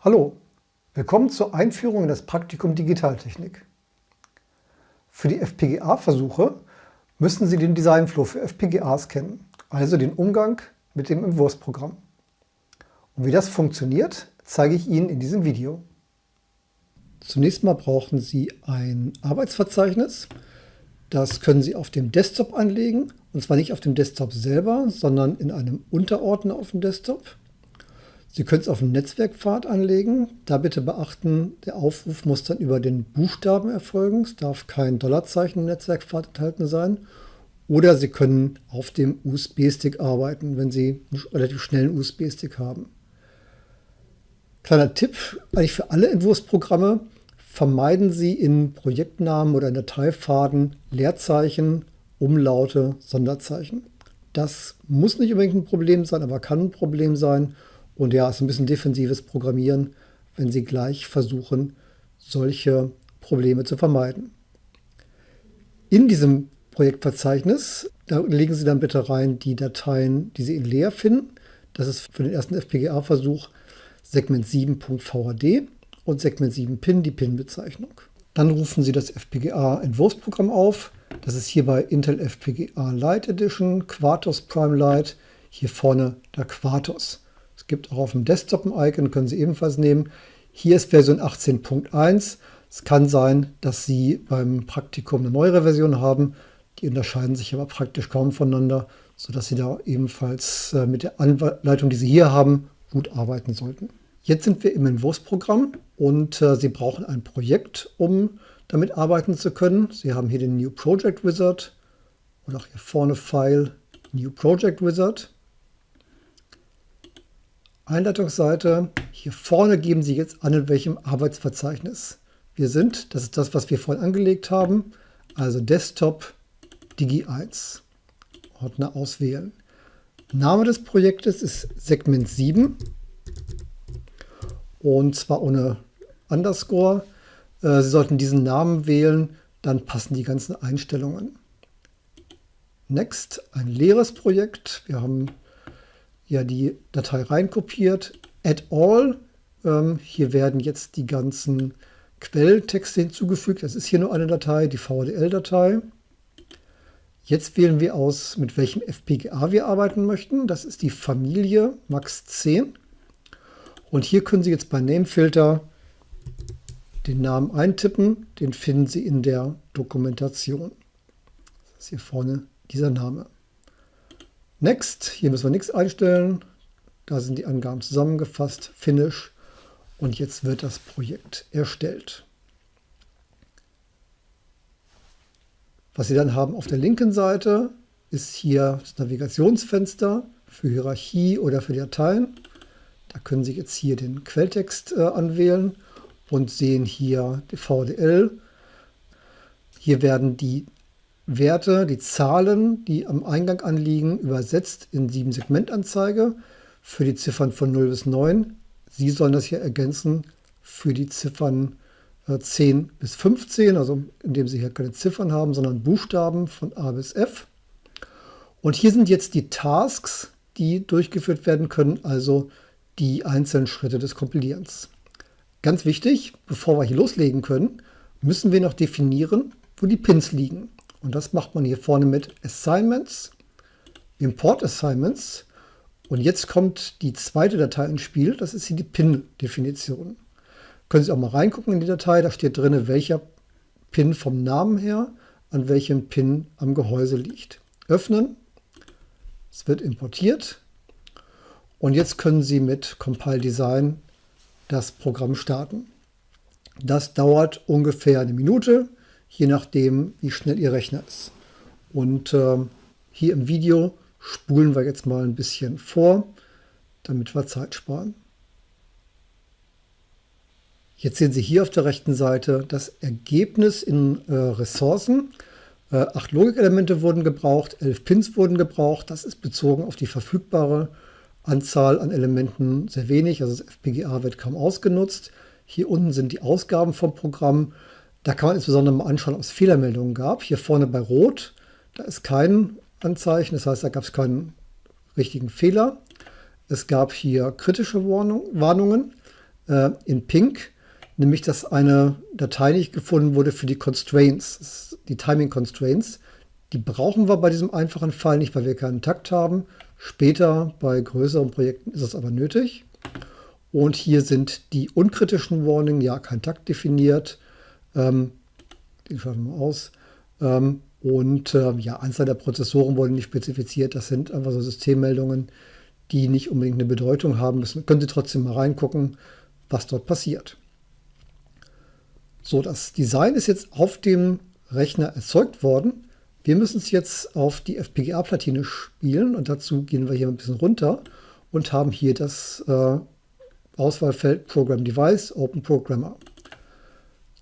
Hallo, willkommen zur Einführung in das Praktikum Digitaltechnik. Für die FPGA-Versuche müssen Sie den Designflow für FPGAs kennen, also den Umgang mit dem Entwurfsprogramm. Und wie das funktioniert, zeige ich Ihnen in diesem Video. Zunächst mal brauchen Sie ein Arbeitsverzeichnis. Das können Sie auf dem Desktop anlegen, und zwar nicht auf dem Desktop selber, sondern in einem Unterordner auf dem Desktop. Sie können es auf dem Netzwerkpfad anlegen. Da bitte beachten, der Aufruf muss dann über den Buchstaben erfolgen. Es darf kein Dollarzeichen im Netzwerkpfad enthalten sein. Oder Sie können auf dem USB-Stick arbeiten, wenn Sie einen relativ schnellen USB-Stick haben. Kleiner Tipp, eigentlich für alle Entwurfsprogramme, vermeiden Sie in Projektnamen oder in Dateipfaden Leerzeichen, Umlaute, Sonderzeichen. Das muss nicht unbedingt ein Problem sein, aber kann ein Problem sein. Und ja, es ist ein bisschen defensives Programmieren, wenn Sie gleich versuchen, solche Probleme zu vermeiden. In diesem Projektverzeichnis, da legen Sie dann bitte rein die Dateien, die Sie in leer finden. Das ist für den ersten FPGA-Versuch Segment 7.vhd und Segment 7 Pin, die Pin-Bezeichnung. Dann rufen Sie das FPGA-Entwurfsprogramm auf. Das ist hier bei Intel FPGA Lite Edition, Quartos Prime Lite, hier vorne der Quartos gibt auch auf dem Desktop ein Icon, können Sie ebenfalls nehmen. Hier ist Version 18.1. Es kann sein, dass Sie beim Praktikum eine neuere Version haben. Die unterscheiden sich aber praktisch kaum voneinander, sodass Sie da ebenfalls äh, mit der Anleitung, die Sie hier haben, gut arbeiten sollten. Jetzt sind wir im Entwurfsprogramm und äh, Sie brauchen ein Projekt, um damit arbeiten zu können. Sie haben hier den New Project Wizard und auch hier vorne File New Project Wizard. Einleitungsseite. Hier vorne geben Sie jetzt an, in welchem Arbeitsverzeichnis wir sind. Das ist das, was wir vorhin angelegt haben. Also Desktop Digi 1. Ordner auswählen. Name des Projektes ist Segment 7 und zwar ohne Underscore. Äh, Sie sollten diesen Namen wählen, dann passen die ganzen Einstellungen. Next, ein leeres Projekt. Wir haben ja die Datei reinkopiert. Add all. Ähm, hier werden jetzt die ganzen Quelltexte hinzugefügt. Das ist hier nur eine Datei, die VDL-Datei. Jetzt wählen wir aus, mit welchem FPGA wir arbeiten möchten. Das ist die Familie Max 10. Und hier können Sie jetzt bei Namefilter den Namen eintippen. Den finden Sie in der Dokumentation. Das ist hier vorne dieser Name. Next, hier müssen wir nichts einstellen. Da sind die Angaben zusammengefasst. Finish. Und jetzt wird das Projekt erstellt. Was Sie dann haben auf der linken Seite ist hier das Navigationsfenster für Hierarchie oder für Dateien. Da können Sie jetzt hier den Quelltext äh, anwählen und sehen hier die VDL. Hier werden die Werte, die Zahlen, die am Eingang anliegen, übersetzt in 7-Segmentanzeige für die Ziffern von 0 bis 9. Sie sollen das hier ergänzen für die Ziffern 10 äh, bis 15, also indem Sie hier keine Ziffern haben, sondern Buchstaben von A bis F. Und hier sind jetzt die Tasks, die durchgeführt werden können, also die einzelnen Schritte des Kompilierens. Ganz wichtig, bevor wir hier loslegen können, müssen wir noch definieren, wo die Pins liegen. Und das macht man hier vorne mit Assignments, Import Assignments. Und jetzt kommt die zweite Datei ins Spiel, das ist hier die Pin-Definition. Können Sie auch mal reingucken in die Datei, da steht drin, welcher Pin vom Namen her an welchem Pin am Gehäuse liegt. Öffnen, es wird importiert und jetzt können Sie mit Compile Design das Programm starten. Das dauert ungefähr eine Minute je nachdem, wie schnell Ihr Rechner ist. Und äh, hier im Video spulen wir jetzt mal ein bisschen vor, damit wir Zeit sparen. Jetzt sehen Sie hier auf der rechten Seite das Ergebnis in äh, Ressourcen. Äh, acht Logikelemente wurden gebraucht, elf Pins wurden gebraucht. Das ist bezogen auf die verfügbare Anzahl an Elementen sehr wenig. Also das FPGA wird kaum ausgenutzt. Hier unten sind die Ausgaben vom Programm. Da kann man insbesondere mal anschauen, ob es Fehlermeldungen gab. Hier vorne bei Rot, da ist kein Anzeichen, das heißt, da gab es keinen richtigen Fehler. Es gab hier kritische Warnung, Warnungen. äh, in Pink, nämlich dass eine Datei nicht gefunden wurde für die Constraints, die Timing Constraints. Die brauchen wir bei diesem einfachen Fall nicht, weil wir keinen Takt haben. Später bei größeren Projekten ist es aber nötig. Und hier sind die unkritischen Warning, ja, kein Takt definiert. Ähm, den schauen wir aus. Ähm, und äh, ja, Anzahl der Prozessoren wurde nicht spezifiziert. Das sind einfach so Systemmeldungen, die nicht unbedingt eine Bedeutung haben müssen. Können Sie trotzdem mal reingucken, was dort passiert. So, das Design ist jetzt auf dem Rechner erzeugt worden. Wir müssen es jetzt auf die FPGA-Platine spielen und dazu gehen wir hier ein bisschen runter und haben hier das äh, Auswahlfeld Program Device Open Programmer.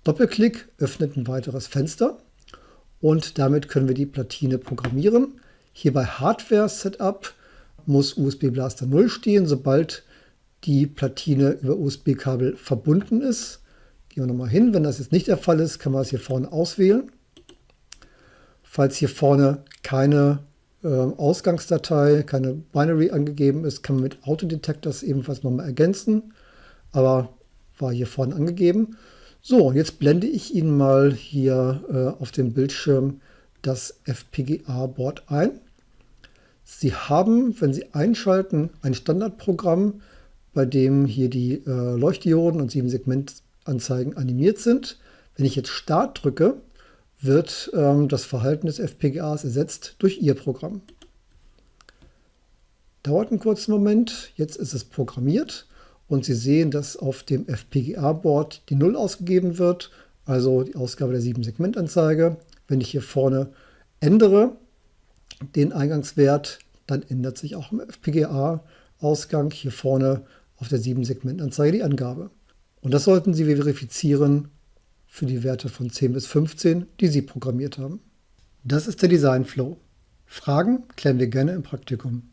Doppelklick öffnet ein weiteres Fenster und damit können wir die Platine programmieren. Hier bei Hardware Setup muss USB Blaster 0 stehen, sobald die Platine über USB-Kabel verbunden ist. Gehen wir nochmal hin. Wenn das jetzt nicht der Fall ist, kann man es hier vorne auswählen. Falls hier vorne keine äh, Ausgangsdatei, keine Binary angegeben ist, kann man mit Autodetectors ebenfalls nochmal ergänzen. Aber war hier vorne angegeben. So, jetzt blende ich Ihnen mal hier äh, auf dem Bildschirm das FPGA-Board ein. Sie haben, wenn Sie einschalten, ein Standardprogramm, bei dem hier die äh, Leuchtdioden und 7-Segment-Anzeigen animiert sind. Wenn ich jetzt Start drücke, wird ähm, das Verhalten des FPGAs ersetzt durch Ihr Programm. Dauert einen kurzen Moment, jetzt ist es programmiert und Sie sehen, dass auf dem FPGA-Board die 0 ausgegeben wird, also die Ausgabe der 7-Segment-Anzeige. Wenn ich hier vorne ändere, den Eingangswert, dann ändert sich auch im FPGA-Ausgang hier vorne auf der 7-Segment-Anzeige die Angabe. Und das sollten Sie verifizieren für die Werte von 10 bis 15, die Sie programmiert haben. Das ist der Design Flow. Fragen klären wir gerne im Praktikum.